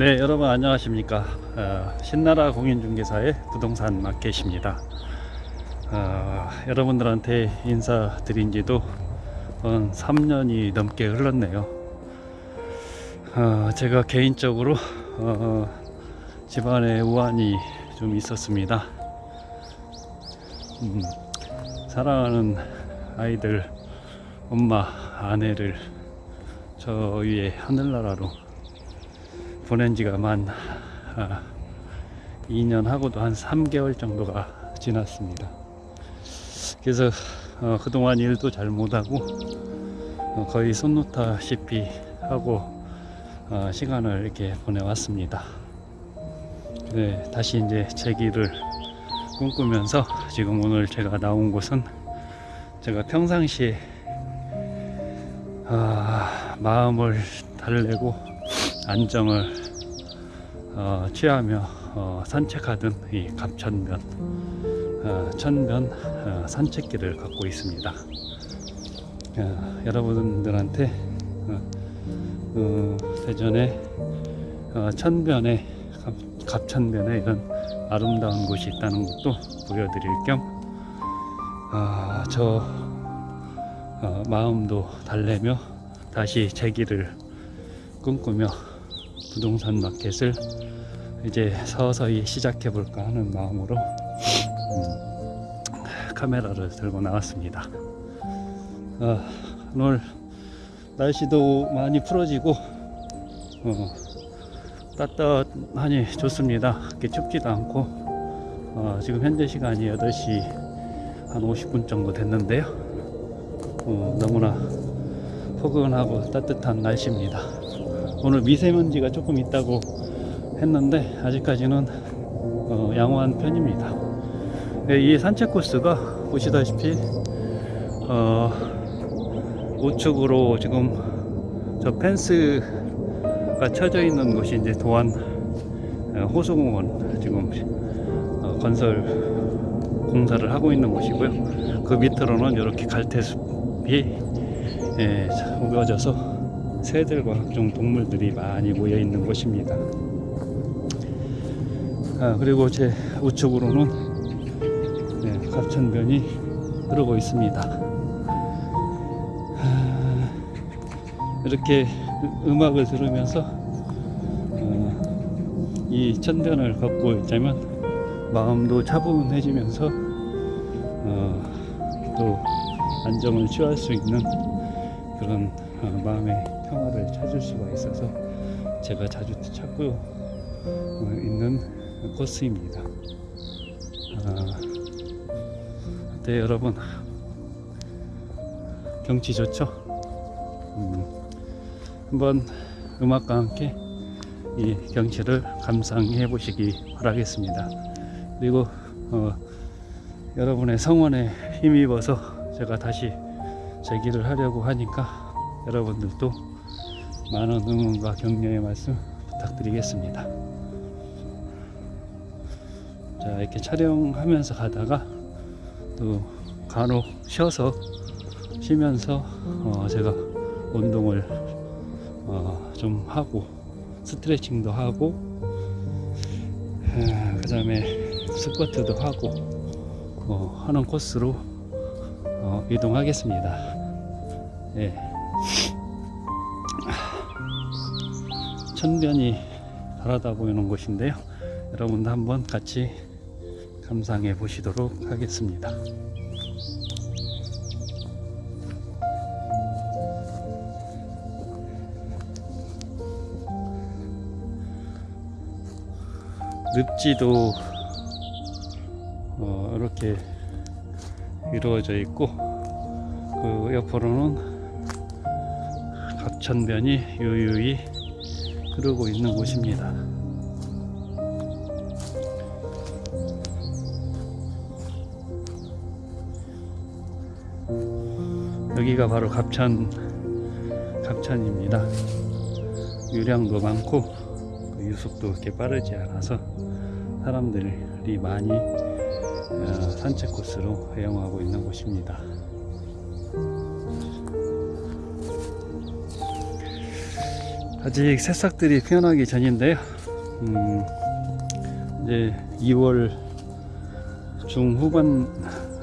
네 여러분 안녕하십니까? 어, 신나라 공인중개사의 부동산 마켓입니다. 어, 여러분들한테 인사드린 지도 한 3년이 넘게 흘렀네요. 어, 제가 개인적으로 어, 집안에 우환이 좀 있었습니다. 음, 사랑하는 아이들 엄마 아내를 저 위에 하늘나라로 보낸 지가 만 아, 2년 하고도 한 3개월 정도가 지났습니다. 그래서 어, 그동안 일도 잘 못하고 어, 거의 손 놓다시피 하고 어, 시간을 이렇게 보내왔습니다. 네, 다시 이제 제 길을 꿈꾸면서 지금 오늘 제가 나온 곳은 제가 평상시에 아, 마음을 달래고 안정을 어, 취하며 어, 산책하던 이 갑천변 어, 천변 어, 산책길을 갖고 있습니다. 어, 여러분들한테 어, 어, 대전에 어, 천변에 갑, 갑천변에 이런 아름다운 곳이 있다는 것도 보여드릴 겸 어, 저 어, 마음도 달래며 다시 제 길을 꿈꾸며 부동산 마켓을 이제 서서히 시작해 볼까 하는 마음으로 음, 카메라를 들고 나왔습니다. 어, 오늘 날씨도 많이 풀어지고 어, 따뜻하니 좋습니다. 그렇게 춥지도 않고 어, 지금 현재 시간이 8시 한 50분 정도 됐는데요. 어, 너무나 포근하고 따뜻한 날씨입니다. 오늘 미세먼지가 조금 있다고 했는데 아직까지는 어, 양호한 편입니다. 네, 이 산책 코스가 보시다시피 어, 우측으로 지금 저 펜스가 쳐져 있는 곳이 이제 도안 어, 호수공원 지금 어, 건설 공사를 하고 있는 곳이고요. 그 밑으로는 이렇게 갈대숲이 예, 우겨져서 새들과 각종 동물들이 많이 모여 있는 곳입니다. 아, 그리고 제 우측으로는 네, 갑천변이 흐르고 있습니다. 아, 이렇게 음악을 들으면서 어, 이 천변을 걷고 있자면 마음도 차분해지면서 어, 또 안정을 취할 수 있는 그런 어, 마음의 평화를 찾을 수가 있어서 제가 자주 찾고 어, 있는 코스입니다. 아, 네 여러분 경치 좋죠? 음, 한번 음악과 함께 이 경치를 감상해 보시기 바라겠습니다. 그리고 어, 여러분의 성원에 힘입어서 제가 다시 제 길을 하려고 하니까 여러분들도 많은 응원과 격려의 말씀 부탁드리겠습니다. 자 이렇게 촬영하면서 가다가 또 간혹 쉬어서 쉬면서 어, 제가 운동을 어, 좀 하고 스트레칭도 하고 그 다음에 스쿼트도 하고 어, 하는 코스로 어, 이동하겠습니다. 예. 천변이 바라다 보이는 곳인데요. 여러분도 한번 같이 감상해 보시도록 하겠습니다. 늪지도 어, 이렇게 이루어져 있고 그 옆으로는 각천변이 유유히 흐르고 있는 곳입니다. 여기가 바로 갑천 갑천입니다. 유량도 많고 그 유속도 그렇게 빠르지 않아서 사람들이 많이 어, 산책 코스로 애용하고 있는 곳입니다. 아직 새싹들이 피어나기 전인데요. 음, 이제 2월 중후반,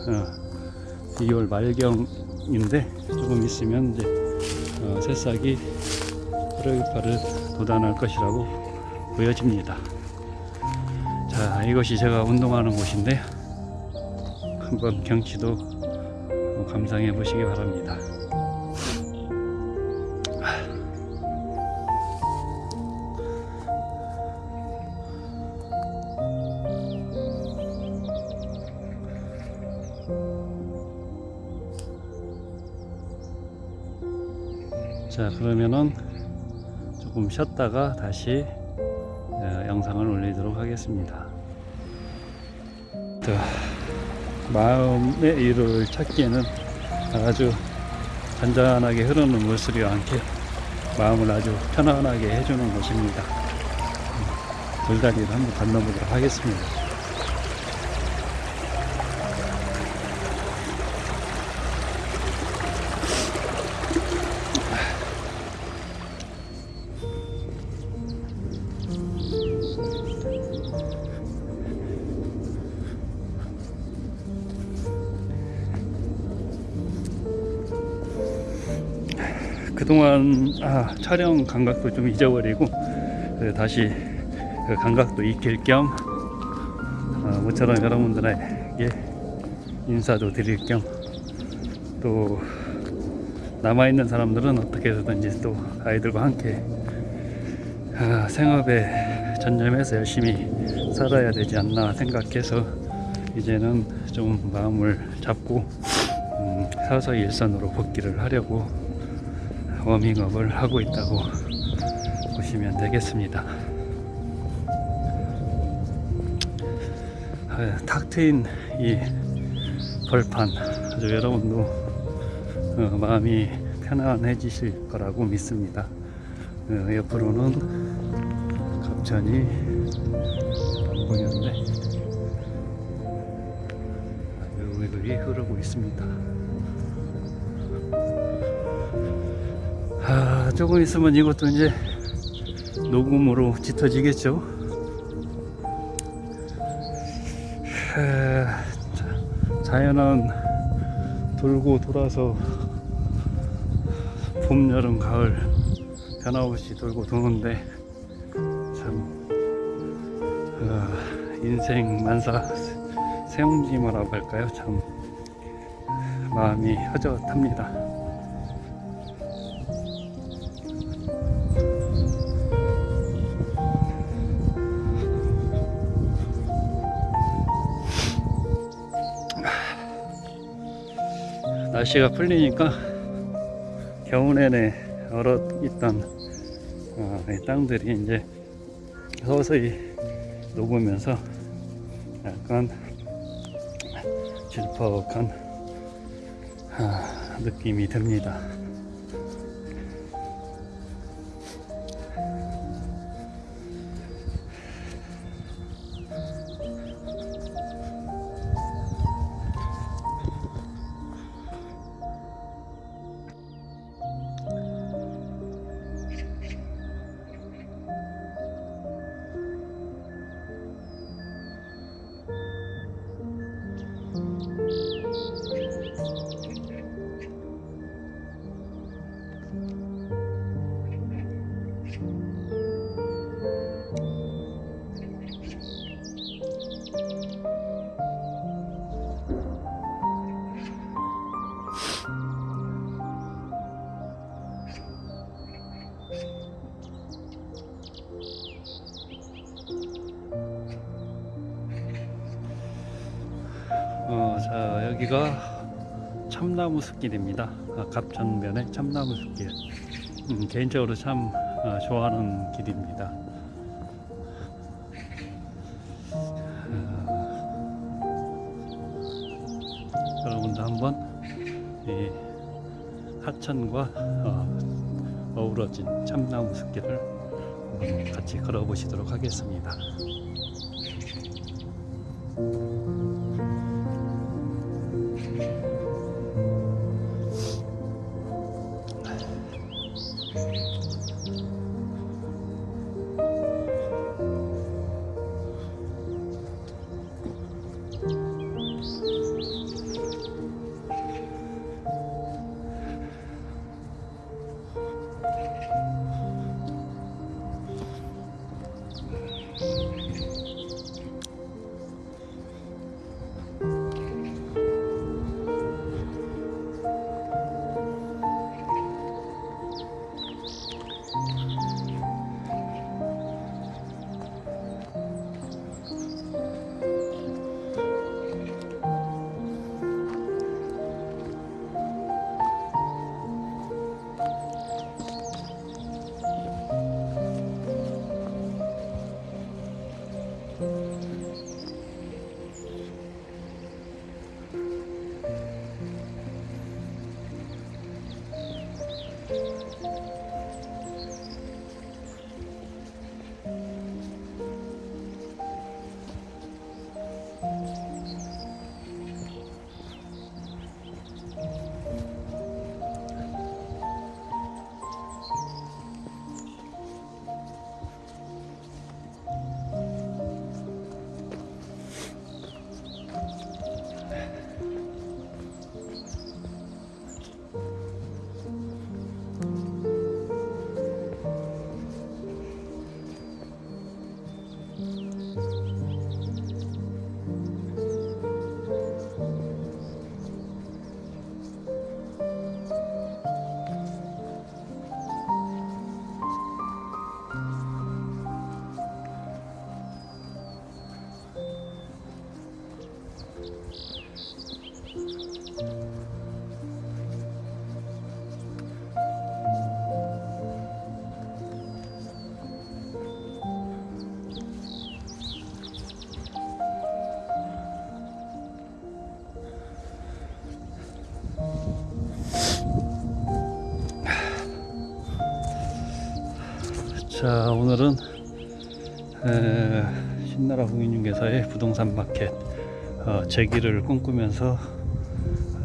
어, 2월 말경 인데 조금 있으면 이제 어, 새싹이 프로이파를 돋아날 것이라고 보여집니다. 자, 이것이 제가 운동하는 곳인데 한번 경치도 감상해 보시기 바랍니다. 자 그러면은 조금 쉬었다가 다시 어, 영상을 올리도록 하겠습니다. 자, 마음의 이유를 찾기에는 아주 잔잔하게 흐르는 물소리와 함께 마음을 아주 편안하게 해주는 곳입니다. 음, 돌다리를 한번 건너보도록 하겠습니다 그동안 아, 촬영 감각도 좀 잊어버리고 그 다시 그 감각도 익힐 겸 어, 모처럼 여러분들에게 인사도 드릴 겸 또 남아있는 사람들은 어떻게 해서든지 또 아이들과 함께 아, 생업에 전념해서 열심히 살아야 되지 않나 생각해서 이제는 좀 마음을 잡고 음, 서서히 일선으로 복귀를 하려고 워밍업을 하고 있다고 보시면 되겠습니다. 아, 탁 트인 이 벌판 아주 여러분도 어, 마음이 편안해지실 거라고 믿습니다. 어, 옆으로는 갑천이 안 보이는데 물이 흐르고 있습니다. 아, 조금 있으면 이것도 이제 녹음으로 짙어지겠죠. 에, 자, 자연은 돌고 돌아서 봄, 여름, 가을 변함없이 돌고 도는데 참 어, 인생 만사 세옹지마라고 할까요? 참 마음이 허젓합니다. 날씨가 풀리니까 겨우 내내 얼어 있던 어, 이 땅들이 이제 서서히 녹으면서 약간 질퍽한 아, 느낌이 듭니다. 여기가 참나무 숲길입니다. 아, 갑천면의 참나무 숲길. 음, 개인적으로 참 어, 좋아하는 길입니다. 어, 여러분도 한번 이 하천과 어, 어우러진 참나무 숲길을 같이 걸어 보시도록 하겠습니다. 자 오늘은 에, 신나라 공인중개사의 부동산 마켓 어, 재기를 꿈꾸면서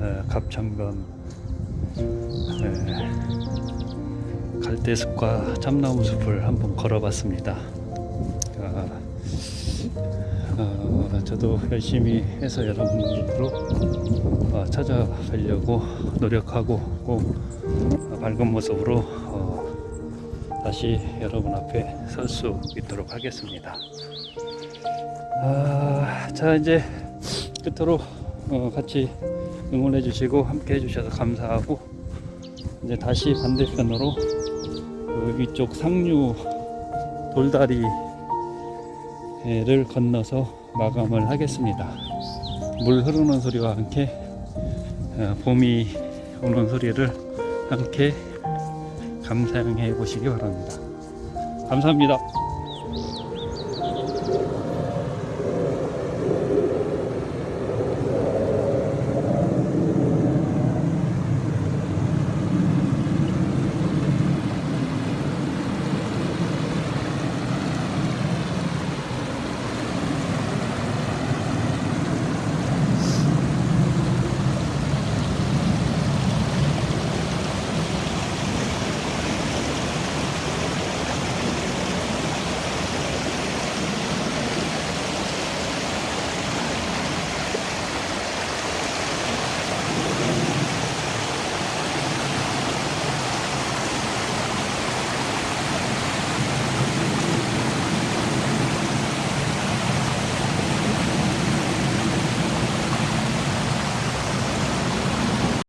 에, 갑천검 에, 갈대숲과 참나무 숲을 한번 걸어봤습니다. 아, 어, 저도 열심히 해서 여러분들로 어, 찾아뵈려고 노력하고 꼭 밝은 모습으로 어, 다시 여러분 앞에 설 수 있도록 하겠습니다. 아, 자 이제 끝으로 어, 같이 응원해 주시고 함께 해 주셔서 감사하고 이제 다시 반대편으로 그 위쪽 상류 돌다리를 건너서 마감을 하겠습니다. 물 흐르는 소리와 함께 어, 봄이 오는 소리를 함께 감상해 보시기 바랍니다. 감사합니다.